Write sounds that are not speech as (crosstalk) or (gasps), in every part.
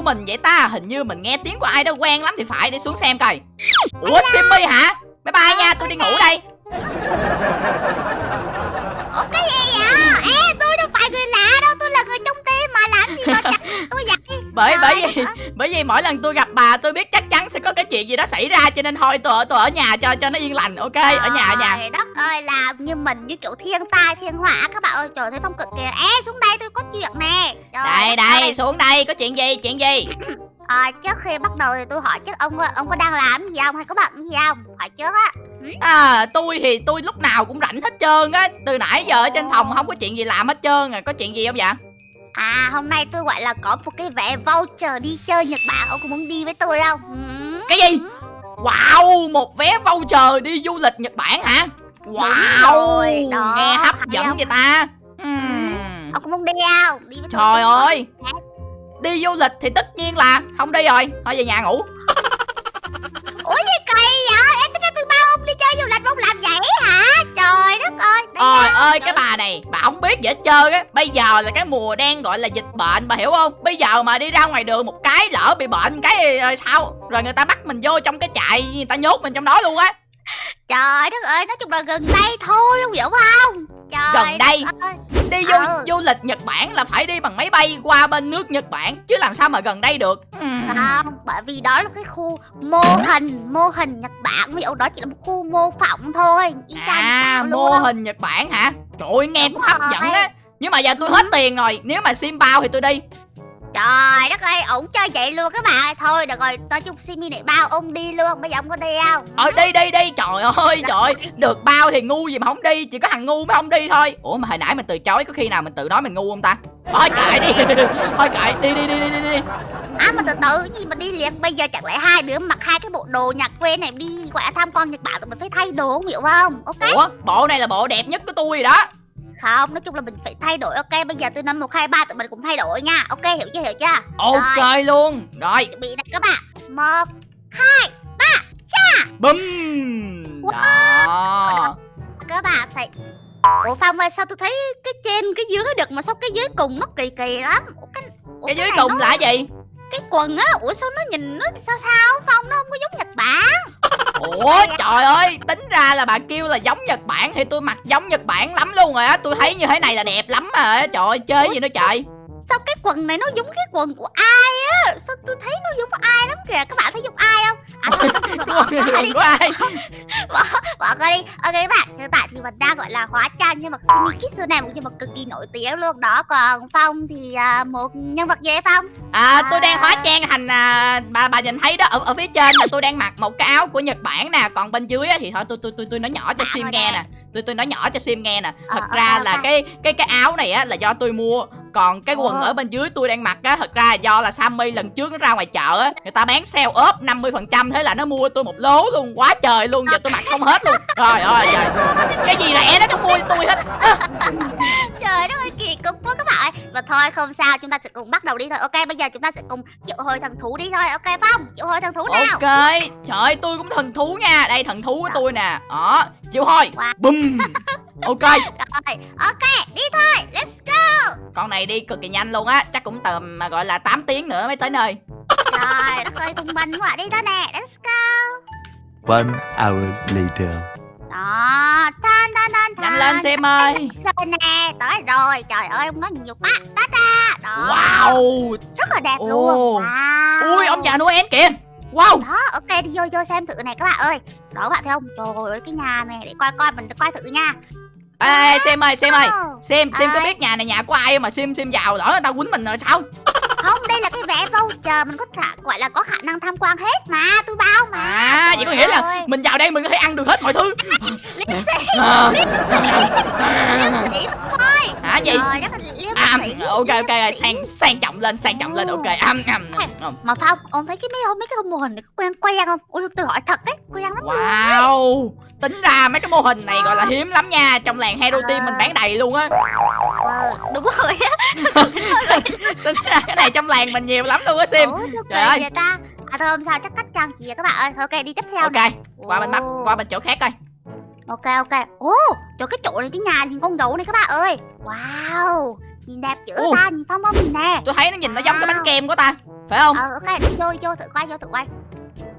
kêu mình vậy ta? Hình như mình nghe tiếng của ai đó quen lắm thì phải, Để xuống xem coi. Ủa Simmy hả? Bye bye nha, tôi đi ngủ đây. Ủa, cái gì vậy? Ê, tôi đâu phải người lạ đâu, Tôi là người trong tim mà làm gì mà chặt bởi bởi vì (laughs) bởi vì mỗi lần tôi gặp bà tôi biết chắc chắn sẽ có cái chuyện gì đó xảy ra cho nên thôi tôi ở tôi ở nhà cho cho nó yên lành ok? Ở nhà ở nhà. Trời đất ơi làm như mình như kiểu thiên tai thiên họa các bạn ơi. Trời thấy phong cực kìa. Ê xuống đây tôi có chuyện nè. Trời đây đây ơi. xuống đây có chuyện gì chuyện gì? (clears throat) À, Trước khi bắt đầu thì tôi hỏi trước ông ông có đang làm gì không hay có bận gì không? Hỏi trước á. À tôi thì tôi lúc nào cũng rảnh hết trơn á. Từ nãy giờ ở trên phòng không có chuyện gì làm hết trơn à. Có chuyện gì không vậy À hôm nay tôi gọi là có một cái vé voucher đi chơi Nhật Bản Ông có muốn đi với tôi không? Ừ. cái gì? Wow một vé voucher đi du lịch nhật bản hả? Wow đó, nghe hấp dẫn không? vậy ta. Ừm. Ông có muốn đi không? Đi với trời tôi- ơi. đi du lịch thì tất nhiên là không đi rồi thôi về nhà ngủ. (laughs) Ủa gì kỳ vậy? Em tính ra tôi bao ông đi chơi du lịch ông làm vậy hả? Trời đất ơi nè, ơi trời. cái bà này Bà không biết gì hết trơn á. Bây giờ là cái mùa đang gọi là dịch bệnh, Bà hiểu không? Bây giờ mà đi ra ngoài đường một cái lỡ bị bệnh, cái rồi sao? Rồi người ta bắt mình vô trong cái trại, Người ta nhốt mình trong đó luôn á. Trời đất ơi, nói chung là gần đây thôi, ông hiểu không? Trời Gần đây? ơi. Đi du, Ừ. du lịch Nhật Bản là phải đi bằng máy bay qua bên nước Nhật Bản Chứ làm sao mà gần đây được. Không, bởi vì đó là cái khu mô hình, mô hình Nhật Bản Ví dụ đó chỉ là một khu mô phỏng thôi À mô hình Nhật Bản hả Trời ơi nghe cũng hấp dẫn á Nhưng mà giờ tôi hết tiền rồi Nếu mà sim bao thì tôi đi Trời đất ơi, ổng chơi vậy luôn các bạn Thôi được rồi, nói chung Simi này bao ông đi luôn Bây giờ ông có đi không? Ờ đi đi đi. Trời ơi trời. Ơi Được bao thì ngu gì mà không đi Chỉ có thằng ngu mới không đi thôi. Ủa mà hồi nãy mình từ chối Có khi nào mình tự nói mình ngu không ta? Thôi kệ đi. (laughs) Thôi kệ đi đi đi đi đi, đi. À mà từ từ gì mà đi liền? Bây giờ chẳng lẽ hai đứa mặc hai cái bộ đồ nhạc quê này đi là tham quan Nhật Bản Tụi mình phải thay đồ không hiểu không? Ok. Ủa bộ này là bộ đẹp nhất của tôi rồi đó Không, nói chung là mình phải thay đổi Ok, bây giờ tôi năm 1, 2, 3 tụi mình cùng thay đổi nha. Ok, hiểu chưa, hiểu chưa? Ok luôn. Rồi. Chuẩn bị này các bạn. Một bum Wow. Đó. Các bạn thấy Ủa Phong ơi sao tôi thấy cái trên cái dưới được mà sao cái dưới cùng nó kỳ kỳ lắm? Ủa cái, ủa, Cái dưới này cùng nó, là gì? Cái quần á Ủa sao nó nhìn nó sao sao? Phong nó không có giống Nhật Bản Ủa trời ơi Tính ra là bà kêu là giống Nhật Bản. Thì tôi mặc giống Nhật Bản lắm luôn rồi á. Tôi thấy như thế này là đẹp lắm mà. Trời ơi chơi gì nữa trời Sao cái quần này nó giống cái quần của ai á? Sao tôi thấy nó giống ai lắm kìa? Các bạn thấy giống ai không? À thôi bỏ đi. (laughs) bỏ, bỏ qua đi. Ok các bạn Hiện tại thì mình đang gọi là hóa trang Nhưng mà Sumi Kitsu này một nhân vật cực kỳ nổi tiếng luôn. Đó Còn Phong thì à, một nhân vật gì Phong? À tôi đang hóa trang thành à, bà bà nhìn thấy đó ở ở phía trên là tôi đang mặc một cái áo của Nhật Bản nè, còn bên dưới á, thì thôi tôi tôi tôi tôi nói nhỏ cho Dạ, Sim nghe nè. Tôi tôi nói nhỏ cho Sim nghe nè. Thật Ờ, ra ok, là cái cái cái áo này á là do tôi mua, còn cái quần ở bên dưới tôi đang mặc á thật ra do là Sammy lần trước nó ra ngoài chợ á, người ta bán sale ốp 50% thế là nó mua tôi một lố luôn, quá trời luôn, giờ tôi mặc không hết luôn. Trời ơi trời. Cái gì rẻ nó cũng mua tôi hết. (laughs) Trời đất ơi kỳ cục quá các bạn ơi Và thôi không sao chúng ta sẽ cùng bắt đầu đi thôi Ok bây giờ chúng ta sẽ cùng triệu hồi thần thú đi thôi Ok Phong triệu hồi thần thú nào Ok, trời ơi tôi cũng thần thú nha. Đây thần thú của tôi nè. Đó, chịu thôi. Wow. Bum. (laughs) Ok. Rồi ok đi thôi. Let's go. Con này đi cực kỳ nhanh luôn á. Chắc cũng tầm mà gọi là 8 tiếng nữa mới tới nơi. Trời đất ơi thông minh quá. Đi thôi nè. Let's go. One hour later. Đó Tan tan tan Nhanh lên xem ơi. Rồi nè. Tới rồi. Trời ơi ông nói nhiều quá. Đó ra Đó. Wow. Rất là đẹp Ồ. luôn. Wow. Ui ông già Noel kìa. Wow. Đó ok đi vô vô xem thử này các bạn ơi. Đó các bạn thấy không? Trời ơi cái nhà này để coi coi mình coi thử nha Ê xem ơi xem ơi. Xem xem có biết nhà này nhà của ai mà xem xem vào lỡ người ta quýnh mình rồi sao? (laughs) Không đây là cái vé voucher Mình có thể gọi là có khả năng tham quan hết mà Tôi bao mà. À vậy có nghĩa là ơi. mình vào đây mình có thể ăn được hết mọi thứ. Liêm sĩ Liêm sĩ thôi Hả ơi, liêm à, sĩ Ok ok sĩ. sang sang trọng lên sang trọng lên ok am, am, am. Mà Phong, ông thấy cái mấy mấy cái mô hình này có quen quen không? Ôi tôi hỏi thật đấy, quen lắm luôn. Wow Tính ra mấy cái mô hình này gọi là hiếm lắm nha Trong làng Hero Team mình bán đầy luôn á Ờ, đúng rồi á. (laughs) Tính ra cái này trong làng mình nhiều lắm luôn á Sim Trời ơi. ta? À thôi không sao, chắc cách trang trí các bạn ơi. Ok, đi tiếp theo. Ok qua bên mặt Ồ. qua bên chỗ khác coi Ok ok. Ồ, trời cái chỗ này cái nhà nhìn con gấu này các bạn ơi. Wow, nhìn đẹp chữ Ồ. ta, nhìn phong không nhìn nè. tôi thấy nó nhìn nó giống cái bánh Wow. kem của ta phải không Ờ ok đi vô đi vô thử quay vô thử quay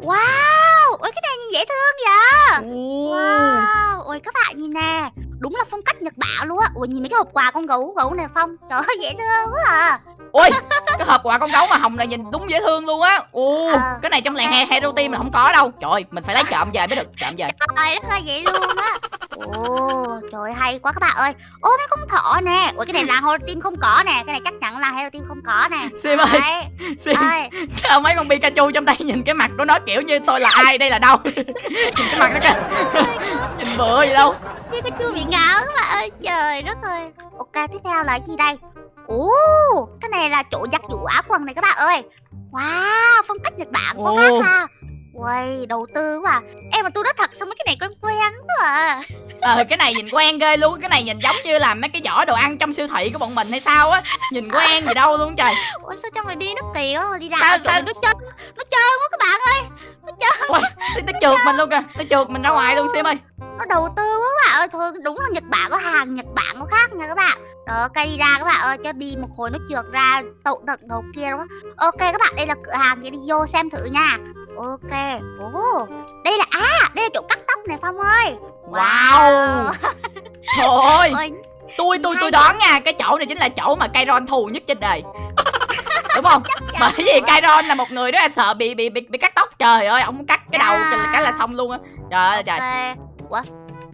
Wow Ôi cái này nhìn dễ thương vậy Ồ. Wow Ôi các bạn nhìn nè Đúng là phong cách Nhật Bản luôn á Ui nhìn mấy cái hộp quà con gấu gấu này Phong Trời ơi dễ thương quá à ui cái hộp quà con gấu mà hồng này nhìn đúng dễ thương luôn á. Ồ Ờ. cái này trong làng he- hero team mình không có đâu. Trời ơi, mình phải lấy trộm về mới được trộm về. Trời đất ơi vậy luôn á. Ồ trời hay quá các bạn ơi. Ô mấy con thỏ nè. Ui cái này là Hero Team không có nè. Cái này chắc chắn là Hero Team không có nè. Sim ơi sim sao mấy con pikachu trong đây nhìn cái mặt của nó kiểu như tôi là ai đây là đâu? (laughs) Nhìn cái mặt nó kìa. (laughs) Nhìn bựa gì đâu. Pikachu bị ngáo các bạn ơi. Trời đất ơi. Ok tiếp theo là gì đây? Là chỗ giặt giũ áo quần này các bạn ơi. Wow phong cách Nhật Bản Ồ. khác ha. Uầy đầu tư quá. À. Em mà tôi nói thật sao mấy cái này quen quen quá à? Ờ cái này nhìn quen ghê luôn cái này nhìn giống như là mấy cái giỏ đồ ăn trong siêu thị của bọn mình hay sao á. Nhìn quen gì đâu luôn trời. Ủa sao trong này đi nó kỳ quá Đi ra Sao- sao, nó trơn Nó trơn quá các bạn ơi Ui, nó trượt mình luôn kìa. Nó trượt mình ra ngoài luôn sim ơi. Nó đầu tư quá các bạn ơi. Thôi đúng là Nhật Bản có hàng Nhật Bản có khác nha các bạn. Đó cây đi ra các bạn ơi Cho đi. Một hồi nó trượt ra tậu tận đầu kia luôn á Ok các bạn đây là cửa hàng vậy đi vô xem thử nha. Ok. Ồ Đây là À đây là chỗ cắt tóc này Phong ơi. Wow. Trời ơi. Ôi, tôi tôi tôi đoán nha cái chỗ này chính là chỗ mà Kairon thù nhất trên đời. (laughs) Đúng không? Bởi vì Kairon là một người rất là sợ bị bị bị, bị cắt trời ơi ông cắt cái đầu Yeah. cái là xong luôn á. Trời ơi trời. Ok Ủa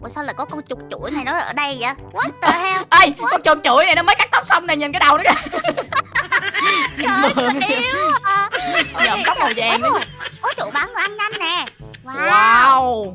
Ủa sao lại có con chuột chuỗi này nó ở đây vậy? What the hell? Ê con chuột chuỗi này nó mới cắt tóc xong này nhìn cái đầu nó kìa. (laughs) Trời ơi à. Giờ tóc màu trời, vàng nữa. Có chỗ bán đồ ăn nhanh nè. Wow, wow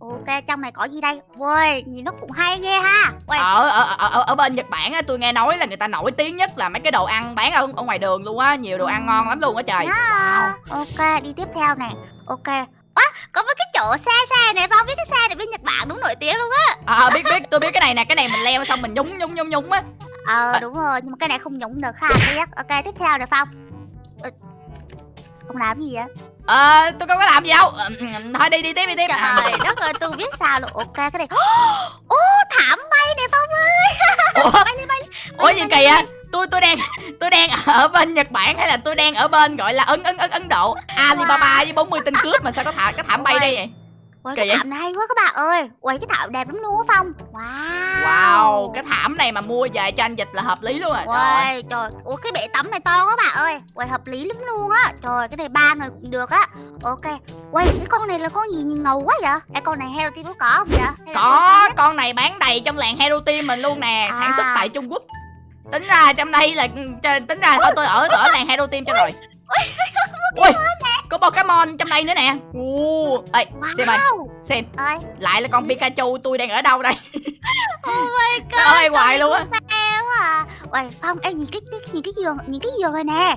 Ok trong này có gì đây? Ui nhìn nó cũng hay ghê ha. Ui ở ở ở ở, bên Nhật Bản á tôi nghe nói là người ta nổi tiếng nhất là mấy cái đồ ăn bán ở, ở ngoài đường luôn á nhiều đồ ăn ngon lắm luôn á trời. À, ok đi tiếp theo nè. Ok Á, có mấy cái chỗ xe xe này Phong biết cái xe này bên Nhật Bản đúng nổi tiếng luôn á. À, biết biết. Tôi biết cái này nè cái này mình leo xong mình nhúng nhúng nhúng nhúng á. Ờ À. đúng rồi nhưng mà cái này không nhúng được ha biết Ok tiếp theo nè Phong Không làm gì vậy? Ờ tôi không có làm gì đâu. Ờ, thôi đi đi tiếp đi tiếp. À, Trời (laughs) đất ơi tôi biết sao luôn. Ok cái này. (gasps) Ô thảm bay nè Phong ơi. (laughs) Ủa? Bay lên bay lên ủa gì kỳ á tôi tôi đang tôi đang ở bên Nhật Bản hay là tôi đang ở bên gọi là ấn ấn ấn Ấn Độ? Alibaba với 40 tên cướp mà sao có thả cái thảm bay đây vậy? Kỳ cái vậy? thảm này hay quá các bạn ơi. Ui cái thảm đẹp lắm luôn á Phong. Wow wow cái thảm này mà mua về cho anh dịch là hợp lý luôn à ơi. Ui, trời, ủa cái bể tắm này to quá bạn ơi. Ui, hợp lý lắm luôn á. Trời, cái này ba người cũng được á. Ok. Ui, cái con này là con gì? Nhìn ngầu quá vậy? Ê, con này Hero Team có có không vậy? Hay có con này bán đầy trong làng Hero Team mình luôn nè sản xuất À. tại Trung Quốc. Tính ra trong đây là ch- tính ra thôi tôi ở tôi ở làng Hero Team cho rồi. Ui (laughs) có Pokemon trong đây nữa nè. Ồ, ê xem ơi. Wow. Xem. Ơi, lại là con Pikachu tôi đang ở đâu đây? (laughs) Oh my (laughs) god ơi hoài luôn á. Sao à. Ui, Phong, ê nhìn cái, cái, nhìn cái giường, nhìn cái giường này nè.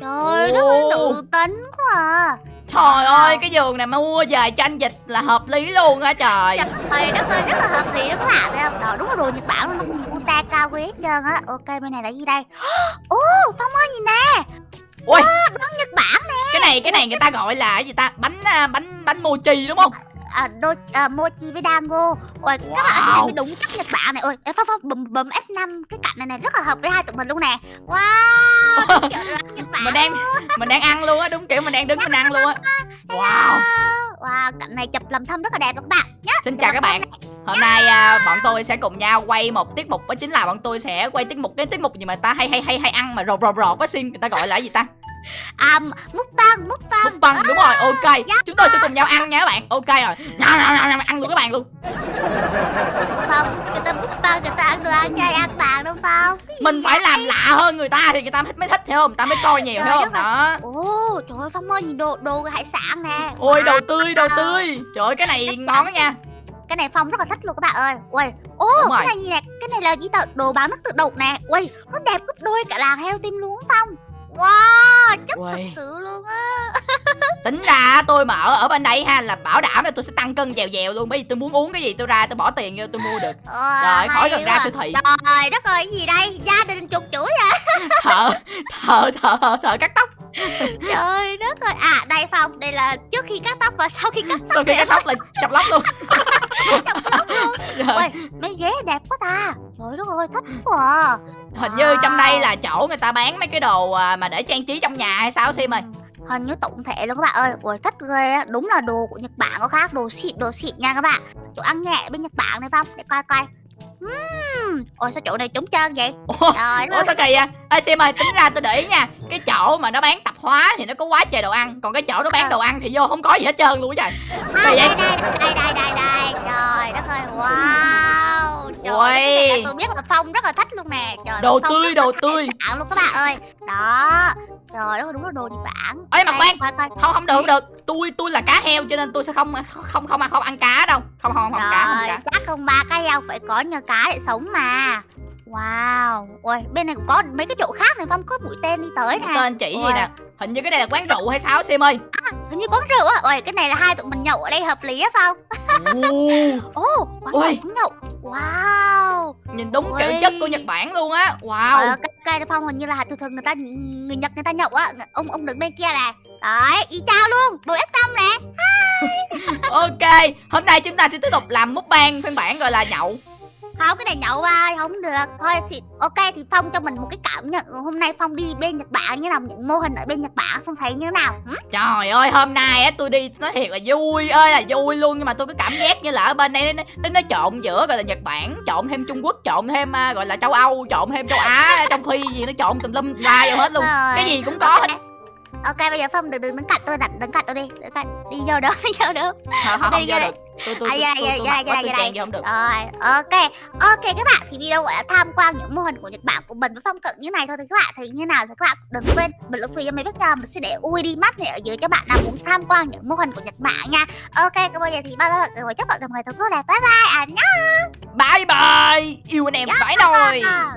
Trời đất ơi, nữ tính quá à. Trời ơi cái giường này mà mua về cho anh dịch là hợp lý luôn á trời. Trời đất ơi, rất là hợp lý đó các bạn thấy không? Đó, đúng là đồ Nhật Bản nó cũng ta cao quý hết trơn á. Ok, bên này là gì đây? (gasps) Ồ, Phong ơi nhìn nè ui Đồ Nhật Bản nè. Cái này cái này người ta gọi là cái gì ta? Bánh à, bánh bánh mochi đúng không? À, đô, à, mochi với dango. Ôi các bạn Wow. mới đúng chất nhật bản này. Ôi phong phong bấm bấm f 5 cái cạnh này này rất là hợp với hai tụi mình luôn nè. Wow (laughs) kiểu nhật bản mình đang mình đang ăn luôn á đúng kiểu mình đang đứng mình ăn luôn á. Wow cạnh này chụp làm thâm rất là đẹp luôn các bạn. Nhá Xin chào các bạn. Hôm nay à, bọn tôi sẽ cùng nhau quay một tiết mục Đó chính là bọn tôi sẽ quay tiết mục Cái tiết mục gì mà ta hay hay hay hay ăn mà rột rột rột á xin Người ta gọi là gì ta à múc tăng múc tăng Múc băng đúng rồi ok. Chúng tôi sẽ cùng nhau ăn nha các bạn. Ok rồi. Nào, nào, nào, nào, Ăn luôn các bạn luôn. Phong người ta tăng người ta ăn đồ ăn chay ăn vàng đâu phong gì Mình phải làm lạ hơn người ta Thì người ta mới thích hiểu không? Người ta mới coi nhiều hiểu không. Đó. Ồ trời ơi phong ơi nhìn đồ đồ hải sản nè. Ôi đầu tươi đầu tươi. Trời ơi cái này ngon đó nha. Cái này phong rất là thích luôn các bạn ơi. Ui ô cái này gì nè cái này là gì tờ đồ bán nước tự động nè. Ui nó đẹp gấp đôi cả làng heo tim luôn phong wow chất thật sự luôn á. Tính ra tôi mà ở ở bên đây ha Là bảo đảm là tôi sẽ tăng cân dèo dèo luôn. Bởi vì tôi muốn uống cái gì tôi ra tôi bỏ tiền vô tôi mua được. Wow, Trời khỏi cần ra siêu thị. Trời đất ơi cái gì đây? Gia đình chục chuỗi à? (laughs) Thợ thợ thợ thợ cắt tóc. Trời đất ơi. À đây phong đây là trước khi cắt tóc và sau khi cắt tóc sau khi cắt tóc là chọc lóc luôn. (laughs) Trời, (laughs) ui mấy ghế đẹp quá ta. Trời đất ơi thích quá à. Hình như trong đây là chỗ người ta bán mấy cái đồ à, mà để trang trí trong nhà hay sao sim ơi? Hình như tổng thể luôn các bạn ơi. Ui thích ghê á. Đúng là đồ của nhật bản có khác đồ xịn đồ xịn nha các bạn. Chỗ ăn nhẹ bên nhật bản này phong để coi coi. Ừm, ôi sao chỗ này trống trơn vậy? (laughs) Ủa, trời Ủa sao kỳ à? Ê Sim ơi, tính ra tôi để ý nha. Cái chỗ mà nó bán tạp hóa thì nó có quá trời đồ ăn. Còn cái chỗ nó bán đồ ăn thì vô không có gì hết trơn luôn á trời. À, đây, vậy? đây đây đây đây đây trời đất ơi wow trời Ui. ơi, cái này là tôi biết là phong rất là thích luôn nè. Trời Đồ Phong tươi, đồ tươi. Bản luôn các bạn ơi. Đó. Trời ơi đúng là đồ nhật bản. Ê, mà khoan. coi coi Không không được không được. Tôi tôi là cá heo cho nên tôi sẽ không không không không ăn cá đâu. Không không không cá không Rồi, cá. chắc không ba cái heo phải có nhờ cá để sống mà. Wow. Ôi, bên này cũng có mấy cái chỗ khác này Phong có mũi tên đi tới nè. Tên chỉ gì Ui. nè? Hình như cái này là quán rượu hay sao Sim ơi? Hình như quán rượu á. Ôi, cái này là hai tụi mình nhậu ở đây hợp lý á Phong. Ồ, (laughs) Ồ, quán nhậu, quán nhậu Wow. Nhìn đúng Ui. chữ chất của Nhật Bản luôn á. Ờ, Wow cái cây này Phong hình như là thường thường người ta Người Nhật người ta nhậu á. Ông ông đứng bên kia nè Đấy, y chao luôn. Đồ F5 nè. Ok Hôm nay chúng ta sẽ tiếp tục làm mukbang phiên bản gọi là nhậu Không, cái này nhậu ai không được. Thôi thì ok thì Phong cho mình một cái cảm nhận. Hôm nay Phong đi bên Nhật Bản như nào Những mô hình ở bên Nhật Bản Phong thấy như nào? Hử? Trời ơi hôm nay á tôi đi nói thiệt là vui ơi là vui luôn. Nhưng mà tôi có cảm giác như là ở bên đây nó, nó, nó trộn giữa gọi là Nhật Bản trộn thêm Trung Quốc trộn thêm à, gọi là châu Âu trộn thêm châu Á trong Phi gì nó trộn tùm lum la vô hết luôn. Cái gì cũng có hết Ok. Bây giờ Phong đừng đừng đứng cạnh tôi đặt đứng cạnh tôi đi. Đứng cạnh. Đi vô đó (laughs) đi vô đó. Không không, Đây, không vô được. tôi tôi À, tôi dạ, tôi dạ, tôi dạ, dạ, tôi dạ, không được. Rồi ok. Ok các bạn thì video gọi là tham quan những mô hình của Nhật Bản của mình với Phong cận như này thôi thì các bạn thấy như nào thì các bạn đừng quên bình luận phía cho mấy biết nha. Mình sẽ để ui đi mắt này ở dưới cho bạn nào muốn tham quan những mô hình của Nhật Bản nha. Ok còn bây giờ thì bye bye rồi chúc bạn một ngày thật tốt đẹp. Bye bye à nhá. Bye bye. Yêu anh em phải nồi À.